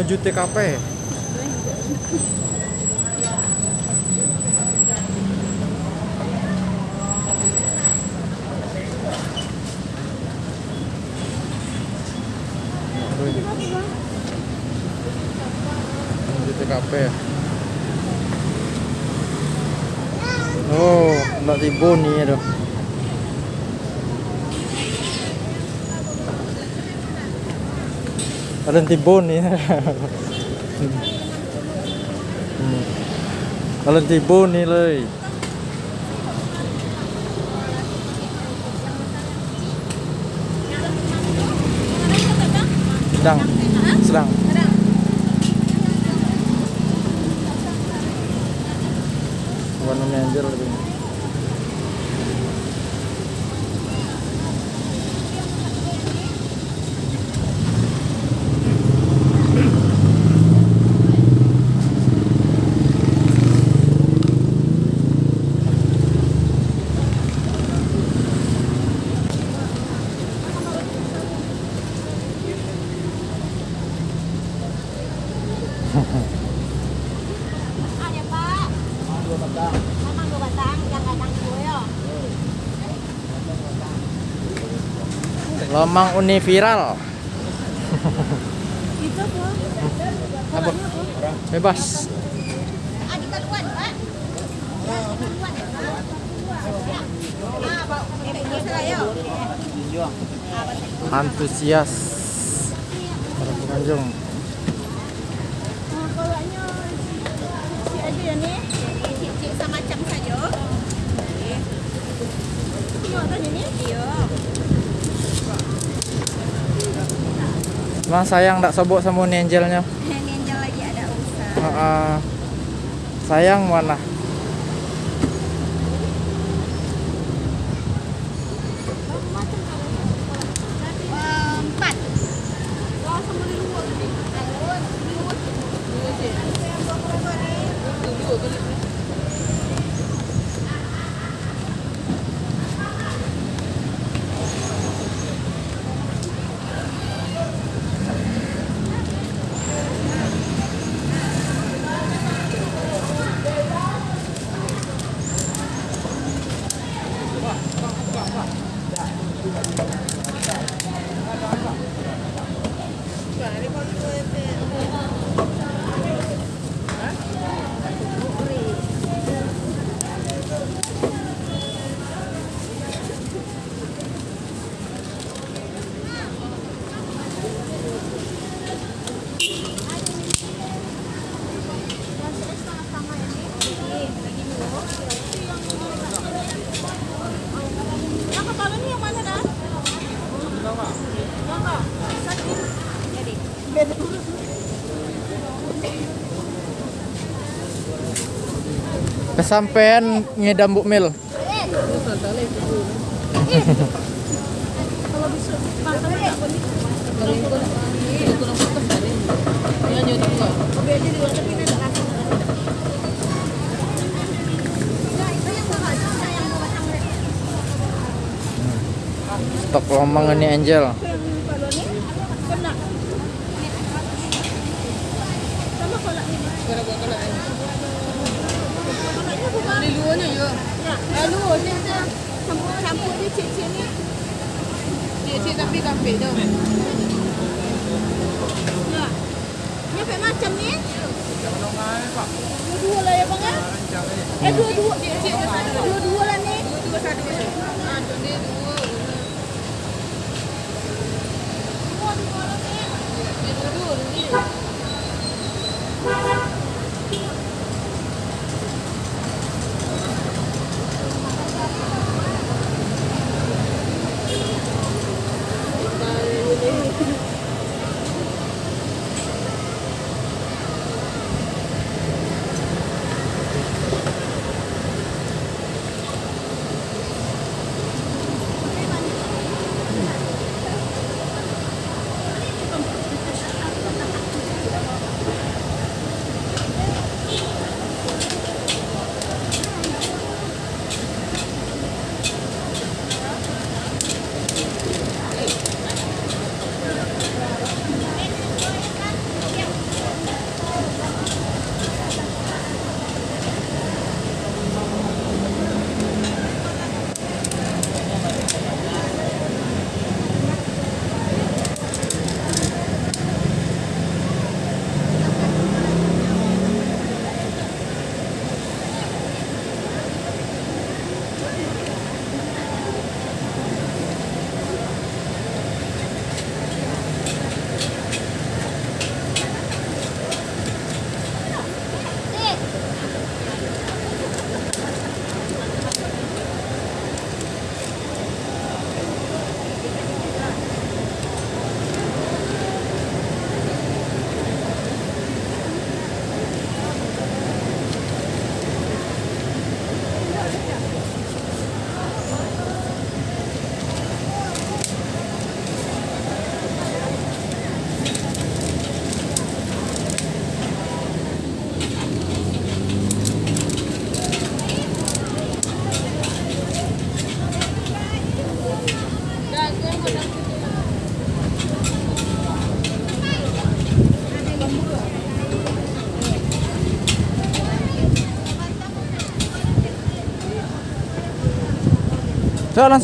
menuju TKP. Oh, nggak tibun nih aduh. Ada nih. Hmm. Kalau tibun nih ley. Sedang, sedang. Warna manajer Lomang uni viral. Itu apa? Apa? Bebas. Ah, di kaluan pak. Ah, di kaluan ya pak. Ah, pak. Eh, ini saya ya. Antusias para pengunjung. Ah, kalanya si aja ya nih. Cik sama macam saja. Tengok tadi ni. Iya. Emang sayang tak sobok sama uni angelnya. Angel lagi ada usaha. Ah, ah. sayang mana? Itu yang bawa batang Stok lomang ini angel. 果呢有，哎，如果现在全部全部的切切呢，切切的非常肥的。นี่เป็นมาจำนี้ดูดูอะไรบ้างอะเอ้ดูดูเดี๋ยวเดี๋ยวดูดูอะไรนี่ดูดูอะไรดูอ่าดูนี่ดูดูดูดูดู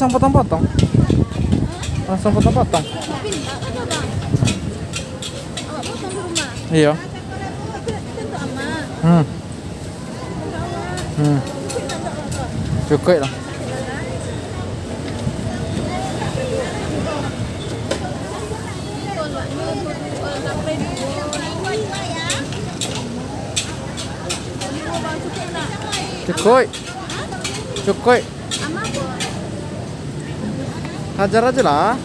potong di rumah. Iya. Tentu aman. Hmm. Hmm. Cukup lah. Cukup. Cukup. 하자라지라.